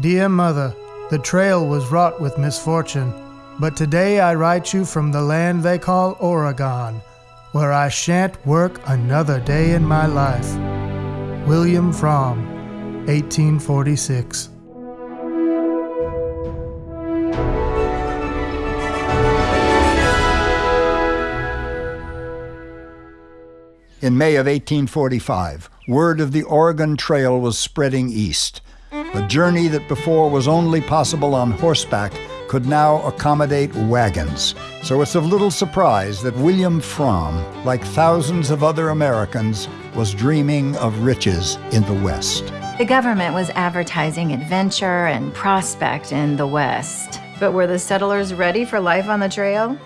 Dear Mother, the trail was wrought with misfortune, but today I write you from the land they call Oregon, where I shan't work another day in my life. William Fromm, 1846. In May of 1845, word of the Oregon Trail was spreading east. A journey that before was only possible on horseback could now accommodate wagons. So it's of little surprise that William Fromm, like thousands of other Americans, was dreaming of riches in the West. The government was advertising adventure and prospect in the West. But were the settlers ready for life on the trail?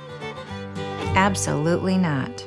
Absolutely not.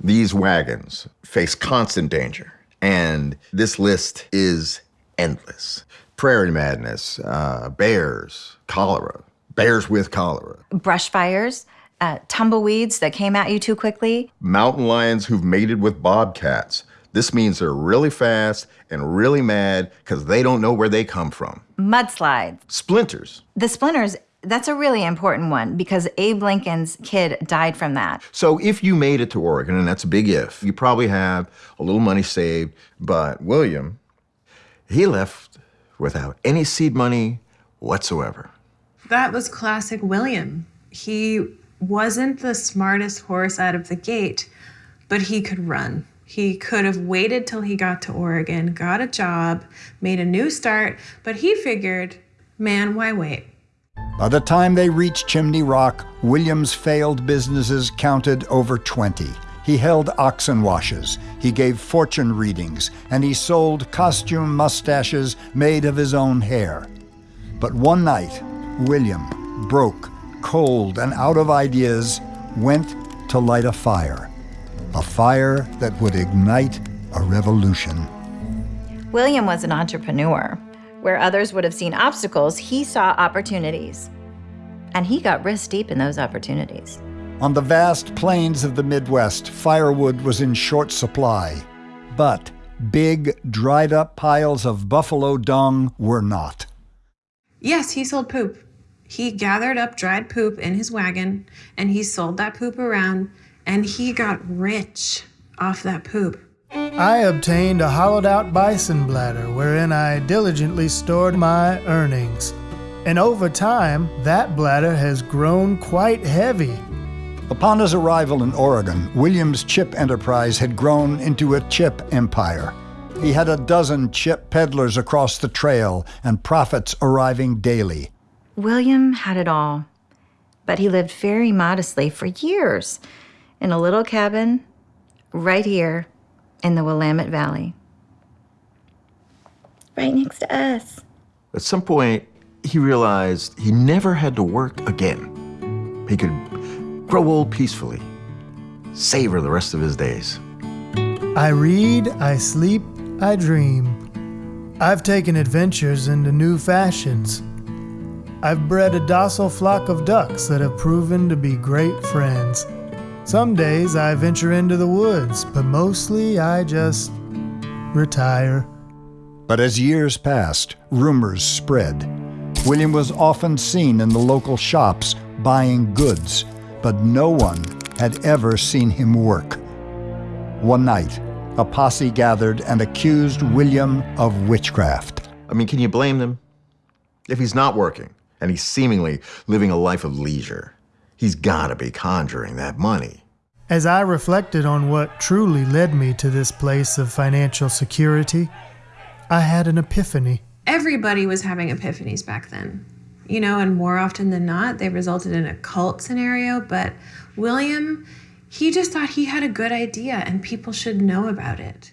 These wagons face constant danger, and this list is endless. Prairie madness, uh, bears, cholera, bears with cholera, Brush fires, uh, tumbleweeds that came at you too quickly. mountain lions who've mated with bobcats. This means they're really fast and really mad because they don't know where they come from. Mudslides. Splinters. The splinters, that's a really important one because Abe Lincoln's kid died from that. So if you made it to Oregon, and that's a big if, you probably have a little money saved, but William, he left without any seed money whatsoever. That was classic William. He wasn't the smartest horse out of the gate, but he could run. He could have waited till he got to Oregon, got a job, made a new start, but he figured, man, why wait? By the time they reached Chimney Rock, William's failed businesses counted over 20. He held oxen washes, he gave fortune readings, and he sold costume mustaches made of his own hair. But one night, William, broke, cold, and out of ideas, went to light a fire. A fire that would ignite a revolution. William was an entrepreneur. Where others would have seen obstacles, he saw opportunities. And he got wrist deep in those opportunities. On the vast plains of the Midwest, firewood was in short supply. But big, dried up piles of buffalo dung were not. Yes, he sold poop. He gathered up dried poop in his wagon and he sold that poop around and he got rich off that poop. I obtained a hollowed out bison bladder wherein I diligently stored my earnings. And over time, that bladder has grown quite heavy. Upon his arrival in Oregon, William's chip enterprise had grown into a chip empire. He had a dozen chip peddlers across the trail and profits arriving daily. William had it all, but he lived very modestly for years in a little cabin right here in the Willamette Valley. Right next to us. At some point, he realized he never had to work again. He could grow old peacefully, savor the rest of his days. I read, I sleep, I dream. I've taken adventures into new fashions. I've bred a docile flock of ducks that have proven to be great friends. Some days I venture into the woods, but mostly I just retire. But as years passed, rumors spread. William was often seen in the local shops buying goods, but no one had ever seen him work. One night, a posse gathered and accused William of witchcraft. I mean, can you blame them? If he's not working and he's seemingly living a life of leisure, he's gotta be conjuring that money. As I reflected on what truly led me to this place of financial security, I had an epiphany. Everybody was having epiphanies back then. You know, and more often than not, they resulted in a cult scenario. But William, he just thought he had a good idea and people should know about it.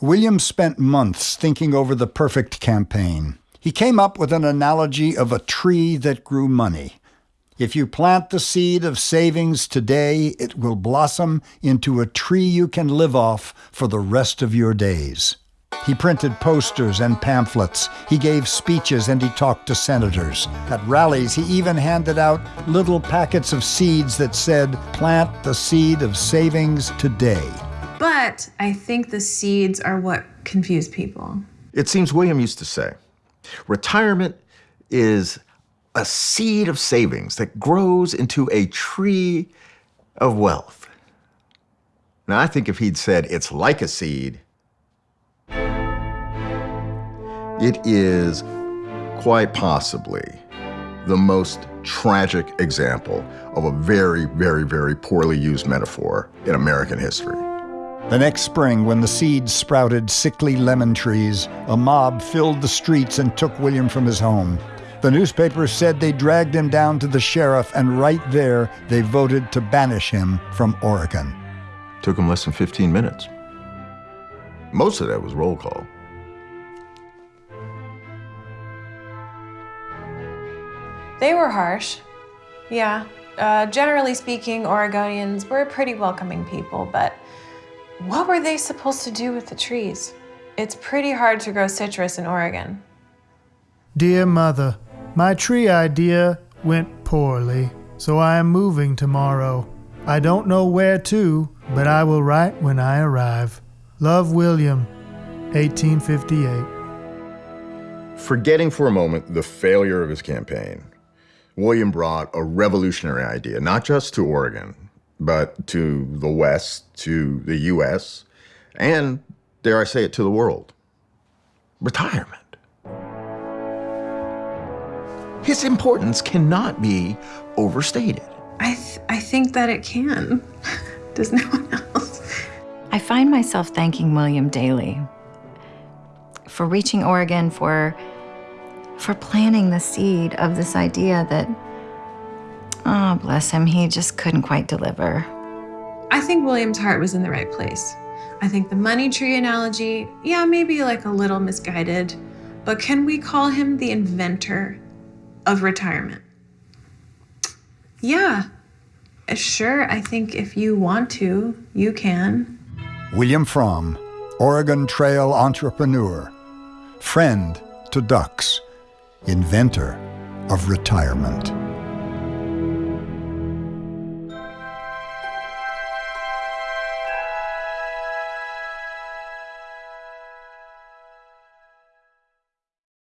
William spent months thinking over the perfect campaign. He came up with an analogy of a tree that grew money. If you plant the seed of savings today, it will blossom into a tree you can live off for the rest of your days. He printed posters and pamphlets. He gave speeches and he talked to senators. At rallies, he even handed out little packets of seeds that said, Plant the seed of savings today. But I think the seeds are what confuse people. It seems William used to say, Retirement is a seed of savings that grows into a tree of wealth. Now, I think if he'd said it's like a seed, it is quite possibly the most tragic example of a very, very, very poorly used metaphor in American history. The next spring, when the seeds sprouted sickly lemon trees, a mob filled the streets and took William from his home. The newspapers said they dragged him down to the sheriff, and right there they voted to banish him from Oregon. Took him less than 15 minutes. Most of that was roll call. They were harsh. Yeah. Uh, generally speaking, Oregonians were pretty welcoming people, but what were they supposed to do with the trees? It's pretty hard to grow citrus in Oregon. Dear Mother, my tree idea went poorly, so I am moving tomorrow. I don't know where to, but I will write when I arrive. Love, William, 1858. Forgetting for a moment the failure of his campaign, William brought a revolutionary idea, not just to Oregon, but to the West, to the US, and, dare I say it, to the world retirement. His importance cannot be overstated. I, th- I think that it can. Does no one else? I find myself thanking William daily for reaching Oregon, for for planting the seed of this idea that, oh, bless him, he just couldn't quite deliver. I think William's heart was in the right place. I think the money tree analogy, yeah, maybe like a little misguided, but can we call him the inventor of retirement? Yeah, uh, sure. I think if you want to, you can. William Fromm, Oregon Trail entrepreneur, friend to ducks inventor of retirement.